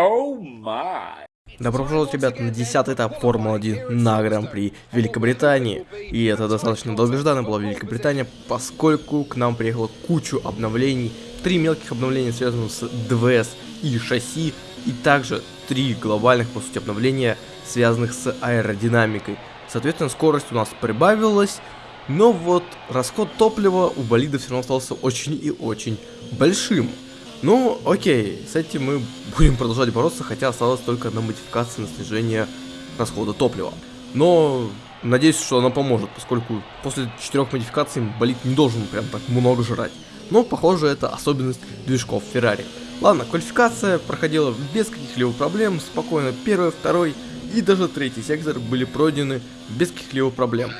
Oh my. Добро пожаловать, ребят, на 10 этап Формулы-1 на Гран-при Великобритании. И это достаточно долгожданно была Великобритания, поскольку к нам приехала кучу обновлений. Три мелких обновления связанных с ДВС и шасси, и также три глобальных, по сути, обновления, связанных с аэродинамикой. Соответственно, скорость у нас прибавилась, но вот расход топлива у болида все равно остался очень и очень большим. Ну, окей, с этим мы будем продолжать бороться, хотя осталось только одна модификация на снижение расхода топлива. Но надеюсь, что она поможет, поскольку после четырех модификаций болид не должен прям так много жрать. Но, похоже, это особенность движков Феррари. Ладно, квалификация проходила без каких-либо проблем, спокойно первый, второй и даже третий сектор были пройдены без каких-либо проблем.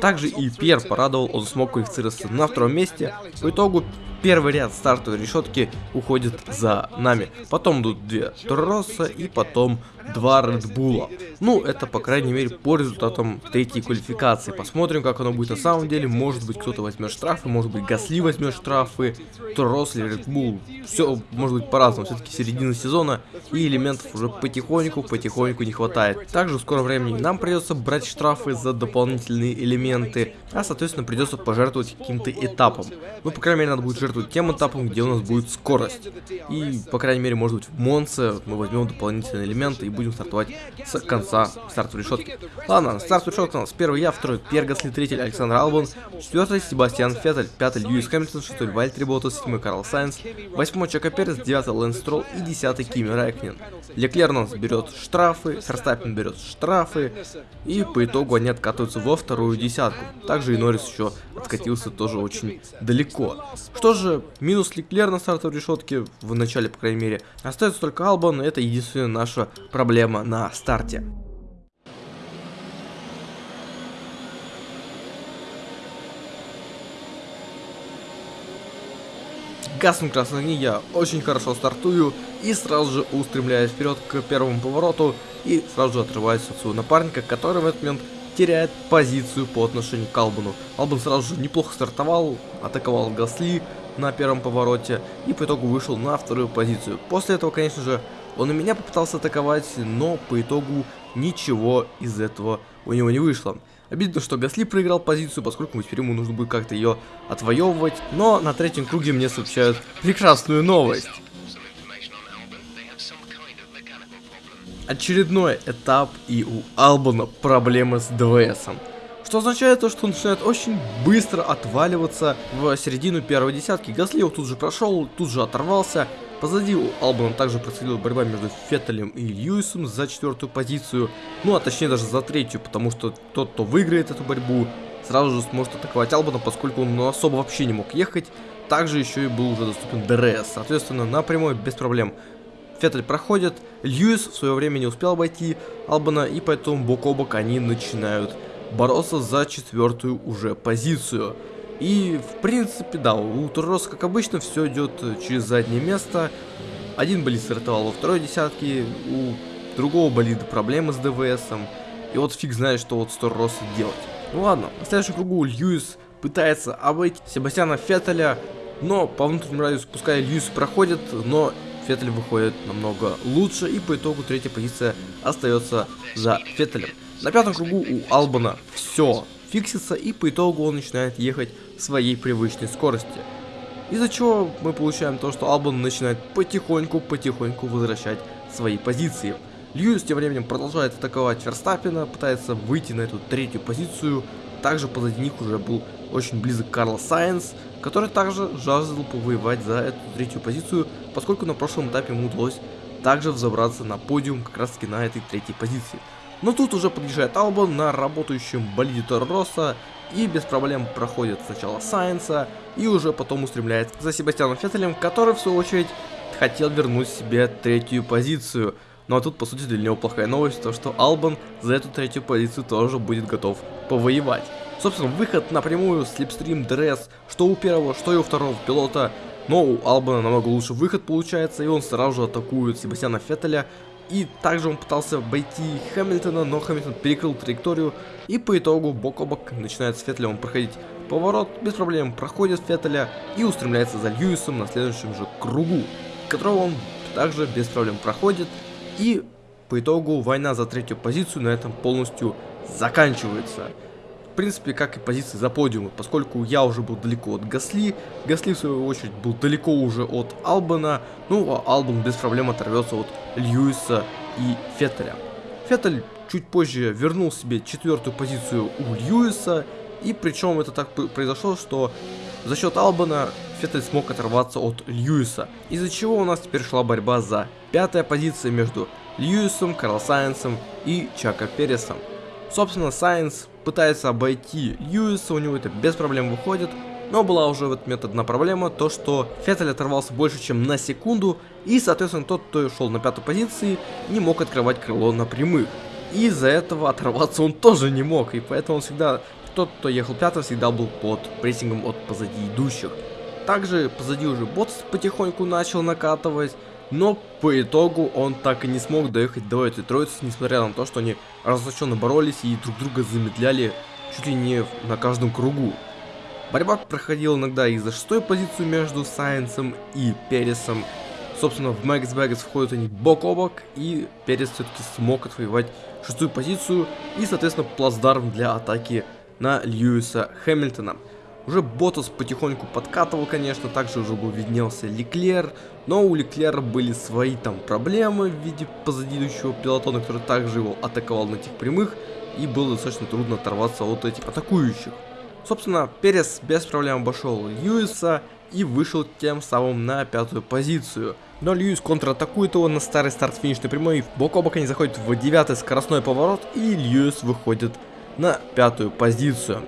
Также и Пьер порадовал, он смог квалифицироваться на втором месте. По итогу первый ряд стартовой решетки уходит за нами. Потом идут две Торроса и потом два Редбула. Ну, это, по крайней мере, по результатам третьей квалификации. Посмотрим, как оно будет на самом деле. Может быть, кто-то возьмет штрафы, может быть, Гасли возьмет штрафы, Торрос или Редбул. Все может быть по-разному. Все-таки середина сезона и элементов уже потихоньку-потихоньку не хватает. Также в скором времени нам придется брать штрафы за дополнительные элементы, а, соответственно, придется пожертвовать каким-то этапом. Ну, по крайней мере, надо будет жертвовать тем этапом, где у нас будет скорость. И, по крайней мере, может быть, в Монце мы возьмем дополнительные элементы и будем стартовать с конца стартовой решетки. Ладно, старт решетка у нас первый я, второй Пьер Гасли, третий Александр Албан, четвертый Себастьян Феттель, пятый Льюис Хэмилтон, шестой Валттери Боттас, седьмой Карл Сайнс, восьмой Чеко Перес, девятый Лэнс Стролл и десятый Кими Райкконен. Леклер у нас берет штрафы, Ферстаппен берет штрафы, и по итогу они откатываются во вторую десятку. Также и Норрис еще откатился тоже очень далеко. Что же, минус Леклер на стартовой решетке, в начале, по крайней мере, остается только Албан, это единственная наша проблема на старте. Гаснем красные я очень хорошо стартую и сразу же устремляюсь вперед к первому повороту и сразу же отрываюсь от своего напарника, который в этот момент теряет позицию по отношению к Албану. Албан сразу же неплохо стартовал, атаковал Гасли на первом повороте и по итогу вышел на вторую позицию. После этого, конечно же, он и меня попытался атаковать, но по итогу ничего из этого у него не вышло. Обидно, что Гасли проиграл позицию, поскольку теперь ему нужно будет как-то ее отвоевывать. Но на третьем круге мне сообщают прекрасную новость. Очередной этап и у Албана проблемы с ДВСом. Что означает то, что он начинает очень быстро отваливаться в середину первой десятки. Гасли его тут же прошел, тут же оторвался. Позади у Албана также происходила борьба между Феттелем и Льюисом за четвертую позицию, ну а точнее даже за третью, потому что тот, кто выиграет эту борьбу, сразу же сможет атаковать Албана, поскольку он ну, особо вообще не мог ехать. Также еще и был уже доступен ДРС, соответственно, напрямую без проблем. Феттель проходит, Льюис в свое время не успел обойти Албана, и поэтому бок о бок они начинают бороться за четвертую уже позицию. И, в принципе, да, у Турроса, как обычно, все идет через заднее место. Один болид стартовал во второй десятке, у другого болида проблемы с ДВСом. И вот фиг знает, что вот с Турроса делать. Ну ладно, на следующем кругу Льюис пытается обойти Себастьяна Феттеля, но по внутреннему радиусу пускай Льюис проходит, но Феттель выходит намного лучше, и по итогу третья позиция остается за Феттелем. На пятом кругу у Албана все фиксится, и по итогу он начинает ехать своей привычной скорости. Из-за чего мы получаем то, что Албан начинает потихоньку-потихоньку возвращать свои позиции. Льюис тем временем продолжает атаковать Ферстаппина, пытается выйти на эту третью позицию. Также позади них уже был очень близок Карл Сайенс, который также жаждал повоевать за эту третью позицию, поскольку на прошлом этапе ему удалось также взобраться на подиум как раз таки на этой третьей позиции. Но тут уже подъезжает Албан на работающем болиде Торроса и без проблем проходит сначала Сайенса и уже потом устремляется за Себастьяном Феттелем, который в свою очередь хотел вернуть себе третью позицию. Ну а тут по сути для него плохая новость, то что Албан за эту третью позицию тоже будет готов повоевать. Собственно, выход напрямую, слепстрим, дресс, что у первого, что и у второго пилота. Но у Албана намного лучше выход получается, и он сразу же атакует Себастьяна Феттеля, и также он пытался обойти Хэмилтона, но Хэмилтон перекрыл траекторию. И по итогу бок о бок начинает с Феттелем проходить поворот. Без проблем проходит Феттеля и устремляется за Льюисом на следующем же кругу. Которого он также без проблем проходит. И по итогу война за третью позицию на этом полностью заканчивается. В принципе, как и позиции за подиумы, поскольку я уже был далеко от Гасли, Гасли в свою очередь был далеко уже от Албана, ну а Албан без проблем оторвется от Льюиса и Феттеля. Феттель чуть позже вернул себе четвертую позицию у Льюиса, и причем это так произошло, что за счет Албана Феттель смог оторваться от Льюиса, из-за чего у нас теперь шла борьба за пятая позиция между Льюисом, Карл Сайенсом и Чака Пересом. Собственно, Сайенс пытается обойти Льюиса, у него это без проблем выходит, но была уже в этот момент одна проблема, то что Феттель оторвался больше, чем на секунду, и, соответственно, тот, кто шел на пятой позиции, не мог открывать крыло на прямых. И из-за этого оторваться он тоже не мог, и поэтому он всегда, тот, кто ехал пятым, всегда был под прессингом от позади идущих. Также позади уже бот потихоньку начал накатывать, но по итогу он так и не смог доехать до этой троицы, несмотря на то, что они разоблаченно боролись и друг друга замедляли чуть ли не на каждом кругу. Борьба проходила иногда и за шестой позицию между Сайенсом и Пересом. Собственно, в Мэгс Бэггетс входят они бок о бок, и Перес все-таки смог отвоевать шестую позицию и, соответственно, плацдарм для атаки на Льюиса Хэмилтона. Уже Ботас потихоньку подкатывал, конечно, также уже был виднелся Леклер, но у Леклера были свои там проблемы в виде позади идущего пилотона, который также его атаковал на этих прямых, и было достаточно трудно оторваться от этих атакующих. Собственно, Перес без проблем обошел Льюиса и вышел тем самым на пятую позицию. Но Льюис контратакует его на старый старт финишной прямой, бок о бок они заходят в девятый скоростной поворот, и Льюис выходит на пятую позицию.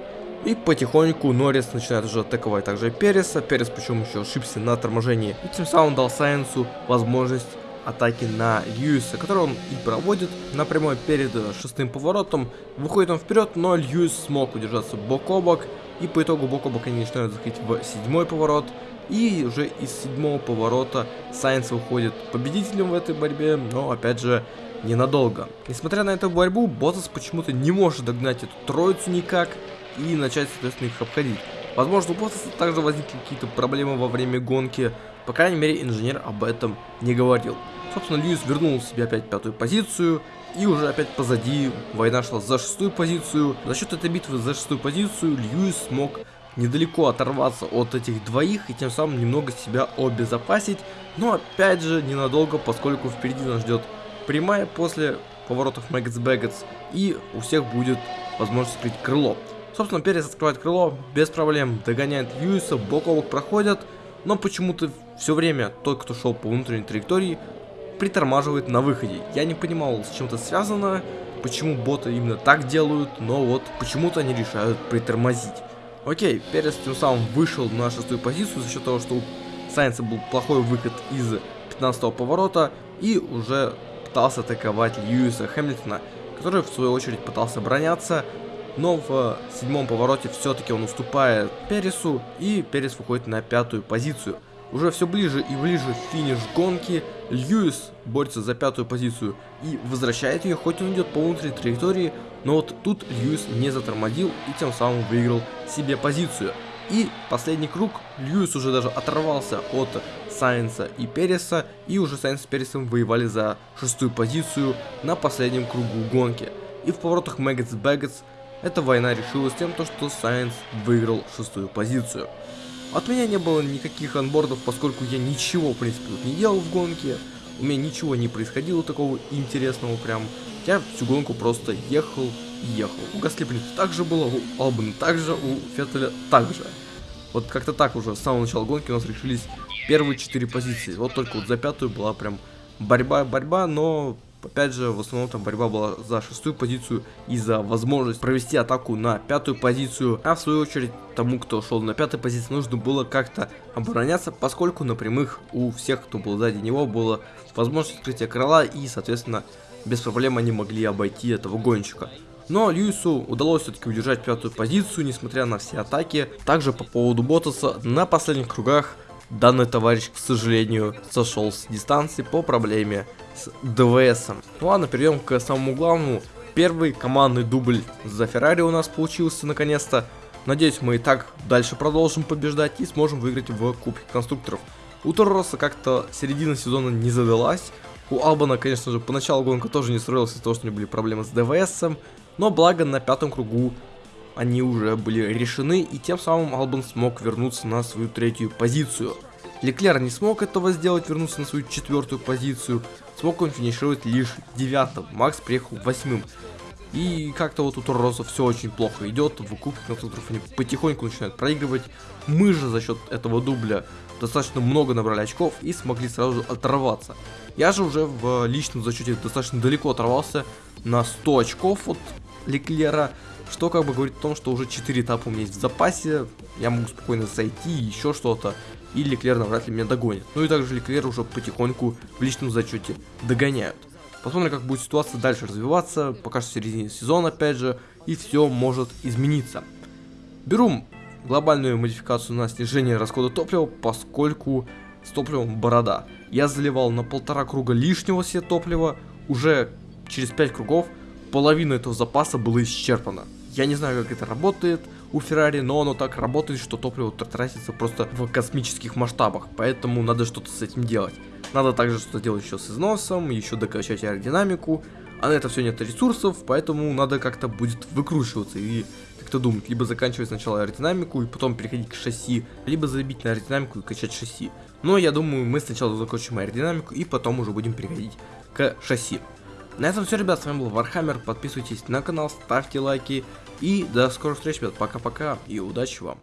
И потихоньку Норрис начинает уже атаковать также Переса. Перес причем еще ошибся на торможении. И тем самым дал Сайенсу возможность атаки на Льюиса, который он и проводит напрямую перед шестым поворотом. Выходит он вперед, но Льюис смог удержаться бок о бок. И по итогу бок о бок они начинают заходить в седьмой поворот. И уже из седьмого поворота Сайенс выходит победителем в этой борьбе, но опять же ненадолго. Несмотря на эту борьбу, Ботас почему-то не может догнать эту троицу никак и начать, соответственно, их обходить. Возможно, у Ботаса также возникли какие-то проблемы во время гонки, по крайней мере, инженер об этом не говорил. Собственно, Льюис вернул себе опять пятую позицию, и уже опять позади война шла за шестую позицию. За счет этой битвы за шестую позицию Льюис смог недалеко оторваться от этих двоих и тем самым немного себя обезопасить, но опять же ненадолго, поскольку впереди нас ждет прямая после поворотов Мэггетс Бэггетс, и у всех будет возможность скрыть крыло. Собственно, Перес открывает крыло, без проблем догоняет Льюиса, бок о бок проходят, но почему-то все время тот, кто шел по внутренней траектории, притормаживает на выходе. Я не понимал, с чем это связано, почему боты именно так делают, но вот почему-то они решают притормозить. Окей, Перес тем самым вышел на шестую позицию за счет того, что у Сайенса был плохой выход из 15 поворота и уже пытался атаковать Льюиса Хэмилтона, который в свою очередь пытался броняться, но в седьмом повороте все-таки он уступает Пересу, и Перес выходит на пятую позицию. Уже все ближе и ближе финиш гонки, Льюис борется за пятую позицию и возвращает ее, хоть он идет по внутренней траектории, но вот тут Льюис не затормозил и тем самым выиграл себе позицию. И последний круг, Льюис уже даже оторвался от Сайенса и Переса, и уже Сайенс с Пересом воевали за шестую позицию на последнем кругу гонки. И в поворотах Maggotts Becketts эта война решилась тем, что Сайенс выиграл шестую позицию. От меня не было никаких анбордов, поскольку я ничего, в принципе, не делал в гонке. У меня ничего не происходило такого интересного прям. Я всю гонку просто ехал и ехал. У Гасли, в принципе, так же было, у Албана также, у Феттеля также. Вот как-то так уже с самого начала гонки у нас решились первые четыре позиции. Вот только вот за пятую была прям борьба-борьба, но Опять же, в основном там борьба была за шестую позицию и за возможность провести атаку на пятую позицию. А в свою очередь, тому, кто шел на пятой позиции, нужно было как-то обороняться, поскольку на прямых у всех, кто был сзади него, была возможность открытия крыла и, соответственно, без проблем они могли обойти этого гонщика. Но Льюису удалось все-таки удержать пятую позицию, несмотря на все атаки. Также по поводу Ботаса, на последних кругах данный товарищ, к сожалению, сошел с дистанции по проблеме с ДВС. Ну ладно, перейдем к самому главному. Первый командный дубль за Феррари у нас получился наконец-то. Надеюсь, мы и так дальше продолжим побеждать и сможем выиграть в Кубке конструкторов. У Торроса как-то середина сезона не задалась. У Албана, конечно же, поначалу гонка тоже не строилась из-за того, что у него были проблемы с ДВСом. Но благо на пятом кругу они уже были решены, и тем самым Албан смог вернуться на свою третью позицию. Леклер не смог этого сделать, вернуться на свою четвертую позицию, смог он финишировать лишь девятым, Макс приехал восьмым. И как-то вот у Торроса все очень плохо идет, в кубке конструкторов они потихоньку начинают проигрывать. Мы же за счет этого дубля достаточно много набрали очков и смогли сразу оторваться. Я же уже в личном зачете достаточно далеко оторвался на 100 очков от Леклера, что как бы говорит о том, что уже 4 этапа у меня есть в запасе, я могу спокойно зайти, еще что-то, и Леклер навряд ли меня догонит. Ну и также Леклер уже потихоньку в личном зачете догоняют. Посмотрим, как будет ситуация дальше развиваться, пока что в середине сезона, опять же, и все может измениться. Беру глобальную модификацию на снижение расхода топлива, поскольку с топливом борода. Я заливал на полтора круга лишнего себе топлива, уже через 5 кругов половина этого запаса было исчерпано. Я не знаю, как это работает у Феррари, но оно так работает, что топливо тратится просто в космических масштабах, поэтому надо что-то с этим делать. Надо также что-то делать еще с износом, еще докачать аэродинамику. А на это все нет ресурсов, поэтому надо как-то будет выкручиваться и как-то думать. Либо заканчивать сначала аэродинамику и потом переходить к шасси, либо забить на аэродинамику и качать шасси. Но я думаю, мы сначала закончим аэродинамику и потом уже будем переходить к шасси. На этом все, ребят, с вами был Вархаммер, подписывайтесь на канал, ставьте лайки. И до скорых встреч, ребят, пока-пока и удачи вам.